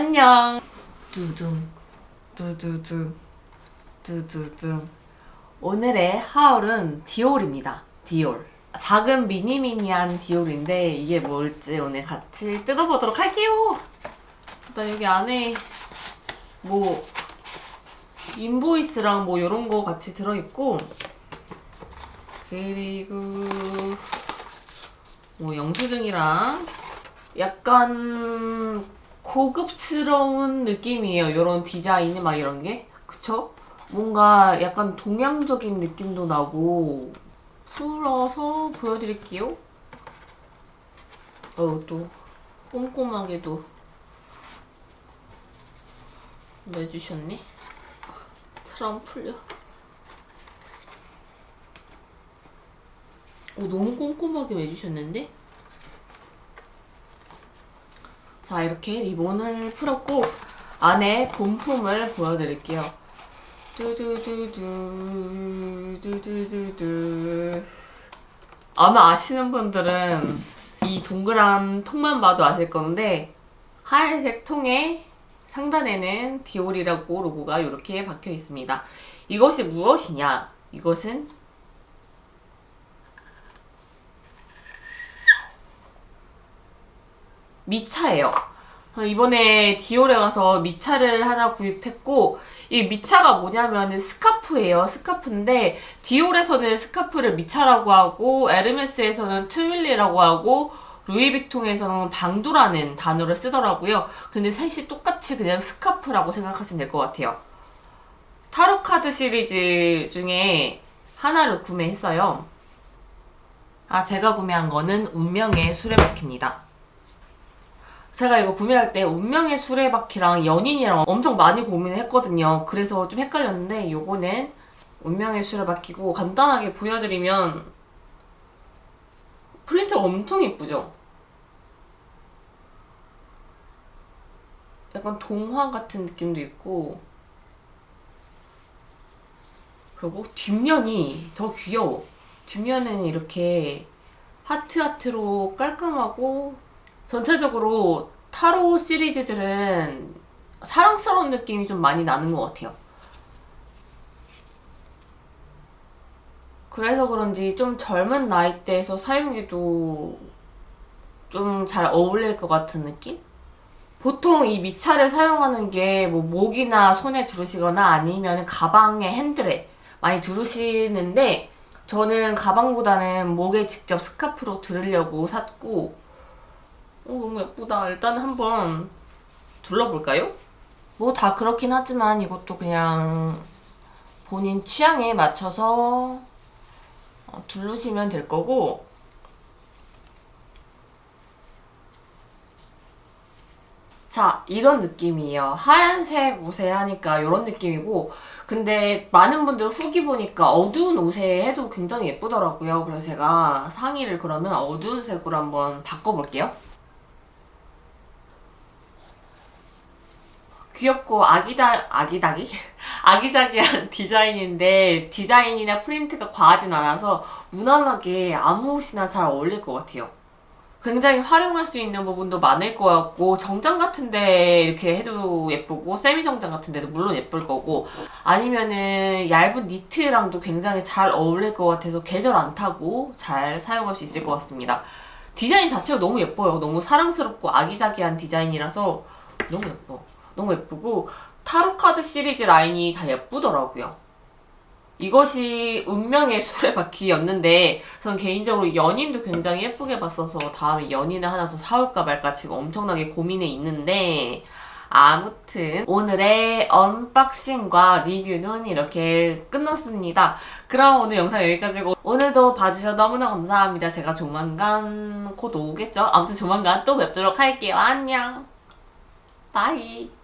안녕. 두둥 두두둥 두두둥. 오늘의 하울은 디올입니다. 디올. 작은 미니미니한 디올인데 이게 뭘지 오늘 같이 뜯어보도록 할게요. 일단 여기 안에 뭐 인보이스랑 뭐 이런 거 같이 들어있고 그리고 뭐 영수증이랑 약간 고급스러운 느낌이에요. 이런 디자인이 막 이런 게. 그쵸? 뭔가 약간 동양적인 느낌도 나고 풀어서 보여드릴게요. 어, 또 꼼꼼하게도 내주셨네. 잘안 풀려. 오, 너무 꼼꼼하게 매주셨는데? 자, 이렇게 리본을 풀었고, 안에 본품을 보여드릴게요. 뚜두두두, 두두두두. 아마 아시는 분들은 이 동그란 통만 봐도 아실 건데, 하얀색 통에 상단에는 디올이라고 로고가 이렇게 박혀 있습니다. 이것이 무엇이냐? 이것은 미차예요. 이번에 디올에 가서 미차를 하나 구입했고 이 미차가 뭐냐면 스카프예요. 스카프인데 디올에서는 스카프를 미차라고 하고 에르메스에서는 트윌리라고 하고 루이비통에서는 방도라는 단어를 쓰더라고요. 근데 셋이 똑같이 그냥 스카프라고 생각하시면 될 것 같아요. 타로카드 시리즈 중에 하나를 구매했어요. 아 제가 구매한 거는 운명의 수레바퀴입니다. 제가 이거 구매할 때 운명의 수레바퀴랑 연인이랑 엄청 많이 고민을 했거든요. 그래서 좀 헷갈렸는데 요거는 운명의 수레바퀴고 간단하게 보여드리면 프린트가 엄청 이쁘죠? 약간 동화 같은 느낌도 있고 그리고 뒷면이 더 귀여워. 뒷면은 이렇게 하트하트로 깔끔하고 전체적으로 타로 시리즈들은 사랑스러운 느낌이 좀 많이 나는 것 같아요. 그래서 그런지 좀 젊은 나이대에서 사용해도 좀 잘 어울릴 것 같은 느낌? 보통 이 미차를 사용하는 게 뭐 목이나 손에 두르시거나 아니면 가방의 핸들에 많이 두르시는데 저는 가방보다는 목에 직접 스카프로 두르려고 샀고 어, 너무 예쁘다. 일단 한번 둘러볼까요? 뭐 다 그렇긴 하지만 이것도 그냥 본인 취향에 맞춰서 어, 두르시면 될 거고. 자 이런 느낌이에요. 하얀색 옷에 하니까 이런 느낌이고. 근데 많은 분들 후기 보니까 어두운 옷에 해도 굉장히 예쁘더라고요. 그래서 제가 상의를 그러면 어두운 색으로 한번 바꿔볼게요 귀엽고 아기다 아기다기 아기자기한 디자인인데 디자인이나 프린트가 과하진 않아서 무난하게 아무 옷이나 잘 어울릴 것 같아요. 굉장히 활용할 수 있는 부분도 많을 것 같고 정장 같은데 이렇게 해도 예쁘고 세미 정장 같은데도 물론 예쁠 거고 아니면은 얇은 니트랑도 굉장히 잘 어울릴 것 같아서 계절 안 타고 잘 사용할 수 있을 것 같습니다. 디자인 자체가 너무 예뻐요. 너무 사랑스럽고 아기자기한 디자인이라서 너무 예뻐. 너무 예쁘고 타로카드 시리즈 라인이 다 예쁘더라고요. 이것이 운명의 수레바퀴였는데 전 개인적으로 연인도 굉장히 예쁘게 봤어서 다음에 연인을 하나 더 사올까 말까 지금 엄청나게 고민해 있는데 아무튼 오늘의 unboxing과 리뷰는 이렇게 끝났습니다. 그럼 오늘 영상 여기까지고 오늘도 봐주셔서 너무나 감사합니다. 제가 조만간 곧 오겠죠? 아무튼 조만간 또 뵙도록 할게요. 안녕! bye!